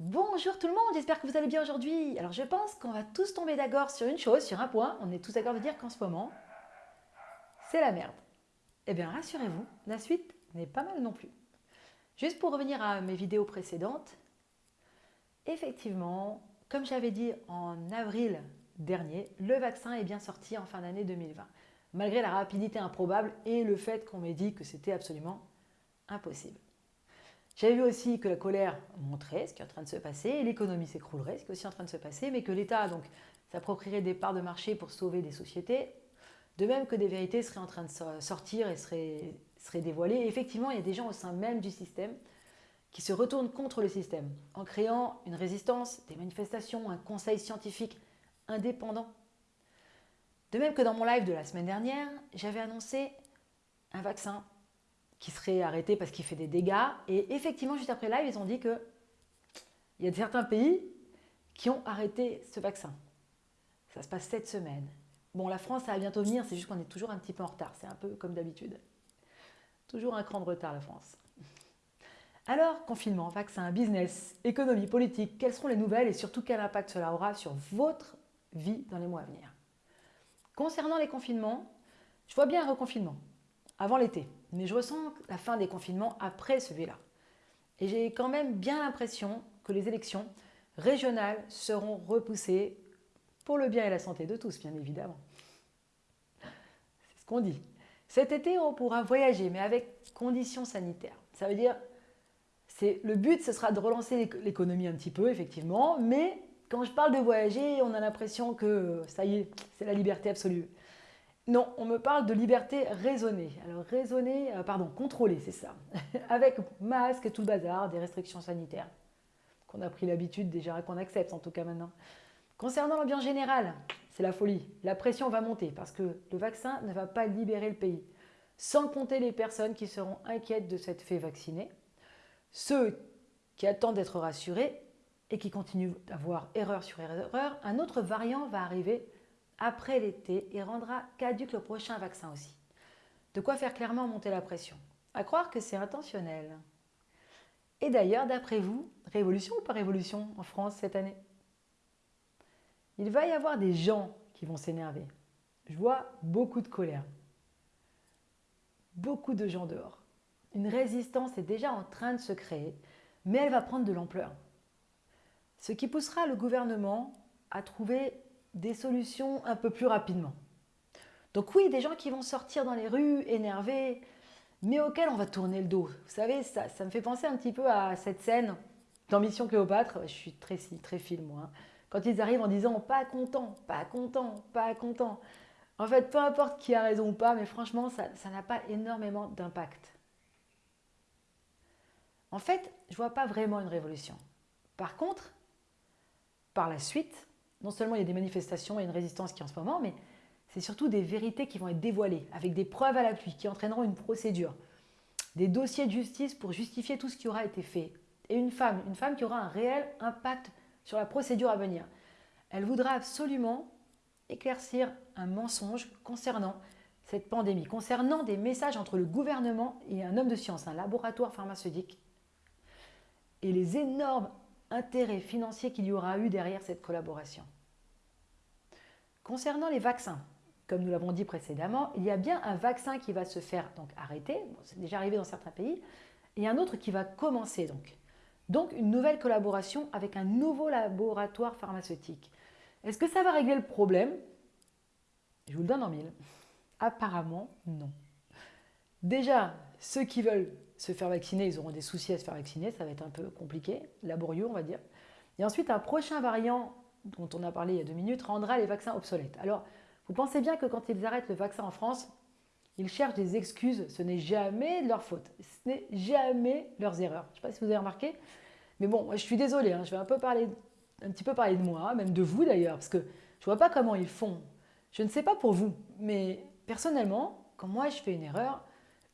Bonjour tout le monde, j'espère que vous allez bien aujourd'hui. Alors je pense qu'on va tous tomber d'accord sur une chose, sur un point. On est tous d'accord de dire qu'en ce moment, c'est la merde. Eh bien rassurez-vous, la suite n'est pas mal non plus. Juste pour revenir à mes vidéos précédentes, effectivement, comme j'avais dit en avril dernier, le vaccin est bien sorti en fin d'année 2020, malgré la rapidité improbable et le fait qu'on m'ait dit que c'était absolument impossible. J'avais vu aussi que la colère montrait ce qui est en train de se passer, l'économie s'écroulerait, ce qui est aussi en train de se passer, mais que l'État donc s'approprierait des parts de marché pour sauver des sociétés, de même que des vérités seraient en train de sortir et seraient, seraient dévoilées. effectivement, il y a des gens au sein même du système qui se retournent contre le système en créant une résistance, des manifestations, un conseil scientifique indépendant. De même que dans mon live de la semaine dernière, j'avais annoncé un vaccin qui serait arrêté parce qu'il fait des dégâts. Et effectivement, juste après live, ils ont dit qu'il y a certains pays qui ont arrêté ce vaccin. Ça se passe cette semaine. Bon, la France, ça va bientôt venir, c'est juste qu'on est toujours un petit peu en retard. C'est un peu comme d'habitude. Toujours un cran de retard, la France. Alors, confinement, vaccin, business, économie, politique, quelles seront les nouvelles et surtout quel impact cela aura sur votre vie dans les mois à venir? Concernant les confinements, je vois bien un reconfinement avant l'été. Mais je ressens la fin des confinements après celui-là. Et j'ai quand même bien l'impression que les élections régionales seront repoussées pour le bien et la santé de tous, bien évidemment. C'est ce qu'on dit. Cet été, on pourra voyager, mais avec conditions sanitaires. Ça veut dire, le but, ce sera de relancer l'économie un petit peu, effectivement, mais quand je parle de voyager, on a l'impression que ça y est, c'est la liberté absolue. Non, on me parle de liberté raisonnée. Alors raisonnée, euh, pardon, contrôlée, c'est ça. Avec masque et tout le bazar, des restrictions sanitaires. Qu'on a pris l'habitude déjà, qu'on accepte en tout cas maintenant. Concernant l'ambiance générale, c'est la folie. La pression va monter parce que le vaccin ne va pas libérer le pays. Sans compter les personnes qui seront inquiètes de cette fait vacciner, ceux qui attendent d'être rassurés et qui continuent d'avoir erreur sur erreur, un autre variant va arriver après l'été et rendra caduque le prochain vaccin aussi. De quoi faire clairement monter la pression. À croire que c'est intentionnel. Et d'ailleurs, d'après vous, révolution ou pas révolution en France cette année? Il va y avoir des gens qui vont s'énerver. Je vois beaucoup de colère. Beaucoup de gens dehors. Une résistance est déjà en train de se créer, mais elle va prendre de l'ampleur. Ce qui poussera le gouvernement à trouver des solutions un peu plus rapidement. Donc oui, des gens qui vont sortir dans les rues énervés, mais auxquels on va tourner le dos. Vous savez, ça, me fait penser un petit peu à cette scène dans Mission Cléopâtre. Je suis très, très film, moi. Hein. Quand ils arrivent en disant « pas content, pas content, pas content ». En fait, peu importe qui a raison ou pas, mais franchement, ça n'a pas énormément d'impact. En fait, je ne vois pas vraiment une révolution. Par contre, par la suite, non seulement il y a des manifestations et une résistance qui est en ce moment, mais c'est surtout des vérités qui vont être dévoilées, avec des preuves à l'appui, qui entraîneront une procédure, des dossiers de justice pour justifier tout ce qui aura été fait. Et une femme, une femme qui aura un réel impact sur la procédure à venir. Elle voudra absolument éclaircir un mensonge concernant cette pandémie, concernant des messages entre le gouvernement et un homme de science, un laboratoire pharmaceutique, et les énormes intérêt financier qu'il y aura eu derrière cette collaboration. Concernant les vaccins, comme nous l'avons dit précédemment, il y a bien un vaccin qui va se faire donc arrêter, c'est déjà arrivé dans certains pays, et un autre qui va commencer donc. Donc une nouvelle collaboration avec un nouveau laboratoire pharmaceutique. Est-ce que ça va régler le problème? Je vous le donne en mille. Apparemment, non. Déjà, ceux qui veulent se faire vacciner, ils auront des soucis à se faire vacciner, ça va être un peu compliqué, laborieux on va dire. Et ensuite, un prochain variant dont on a parlé il y a deux minutes rendra les vaccins obsolètes. Alors, vous pensez bien que quand ils arrêtent le vaccin en France, ils cherchent des excuses, ce n'est jamais de leur faute, ce n'est jamais leurs erreurs. Je ne sais pas si vous avez remarqué, mais bon, je suis désolée, hein, je vais un, peu parler, un petit peu parler de moi, même de vous d'ailleurs, parce que je ne vois pas comment ils font. Je ne sais pas pour vous, mais personnellement, quand moi je fais une erreur,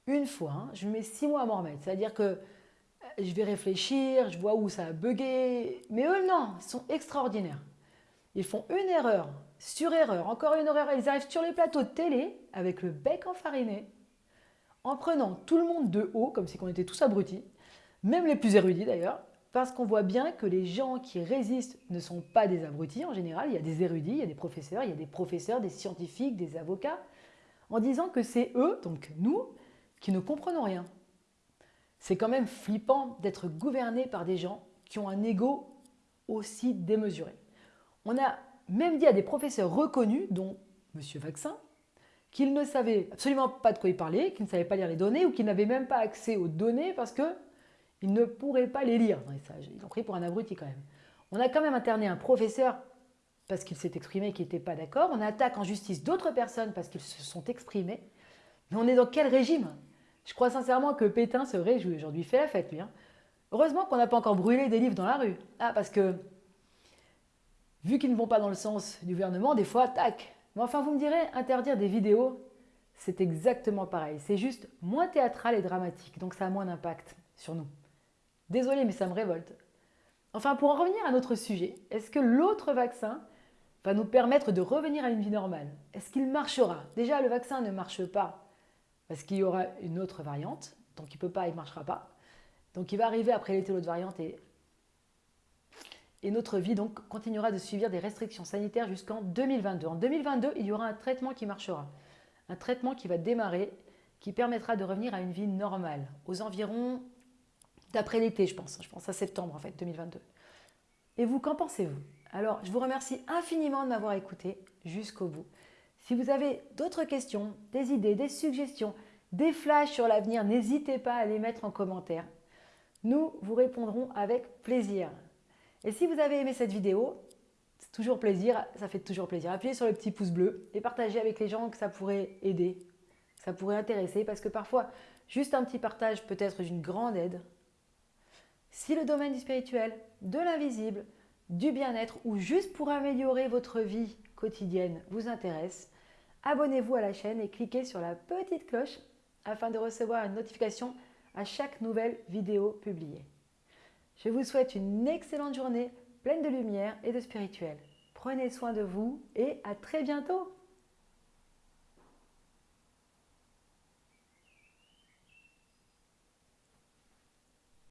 une fois, hein, je mets six mois à m'en remettre. C'est-à-dire que euh, je vais réfléchir, je vois où ça a bugué. Mais eux, non, ils sont extraordinaires. Ils font une erreur sur erreur, encore une erreur. Ils arrivent sur les plateaux de télé avec le bec enfariné, en prenant tout le monde de haut, comme si on était tous abrutis, même les plus érudits d'ailleurs. parce qu'on voit bien que les gens qui résistent ne sont pas des abrutis en général. Il y a des érudits, il y a des professeurs, il y a des professeurs, des scientifiques, des avocats, en disant que c'est eux, donc nous, qui ne comprenons rien. C'est quand même flippant d'être gouverné par des gens qui ont un ego aussi démesuré. On a même dit à des professeurs reconnus, dont M. Vaccin, qu'ils ne savaient absolument pas de quoi ils parlaient, qu'ils ne savaient pas lire les données ou qu'ils n'avaient même pas accès aux données parce qu'ils ne pourraient pas les lire. Ils ont pris pour un abruti quand même. On a quand même interné un professeur parce qu'il s'est exprimé qu'il n'était pas d'accord. On attaque en justice d'autres personnes parce qu'ils se sont exprimés. Mais on est dans quel régime? Je crois sincèrement que Pétain se réjouit aujourd'hui. Fait la fête, lui. Hein. Heureusement qu'on n'a pas encore brûlé des livres dans la rue. Ah, parce que, vu qu'ils ne vont pas dans le sens du gouvernement, des fois, tac, mais enfin, vous me direz, interdire des vidéos, c'est exactement pareil. C'est juste moins théâtral et dramatique, donc ça a moins d'impact sur nous. Désolé, mais ça me révolte. Enfin, pour en revenir à notre sujet, est-ce que l'autre vaccin va nous permettre de revenir à une vie normale? Est-ce qu'il marchera? Déjà, le vaccin ne marche pas parce qu'il y aura une autre variante, donc il ne peut pas, il ne marchera pas. Donc il va arriver après l'été l'autre variante et notre vie donc continuera de suivre des restrictions sanitaires jusqu'en 2022. En 2022, il y aura un traitement qui marchera, un traitement qui va démarrer, qui permettra de revenir à une vie normale, aux environs d'après l'été, je pense. Je pense à septembre en fait, 2022. Et vous, qu'en pensez-vous? Alors, je vous remercie infiniment de m'avoir écouté jusqu'au bout. Si vous avez d'autres questions, des idées, des suggestions, des flashs sur l'avenir, n'hésitez pas à les mettre en commentaire. Nous vous répondrons avec plaisir. Et si vous avez aimé cette vidéo, c'est toujours plaisir, ça fait toujours plaisir. Appuyez sur le petit pouce bleu et partagez avec les gens que ça pourrait aider, ça pourrait intéresser, parce que parfois, juste un petit partage peut être d'une grande aide. Si le domaine du spirituel, de l'invisible, du bien-être ou juste pour améliorer votre vie quotidienne vous intéresse, abonnez-vous à la chaîne et cliquez sur la petite cloche afin de recevoir une notification à chaque nouvelle vidéo publiée. Je vous souhaite une excellente journée pleine de lumière et de spirituel. Prenez soin de vous et à très bientôt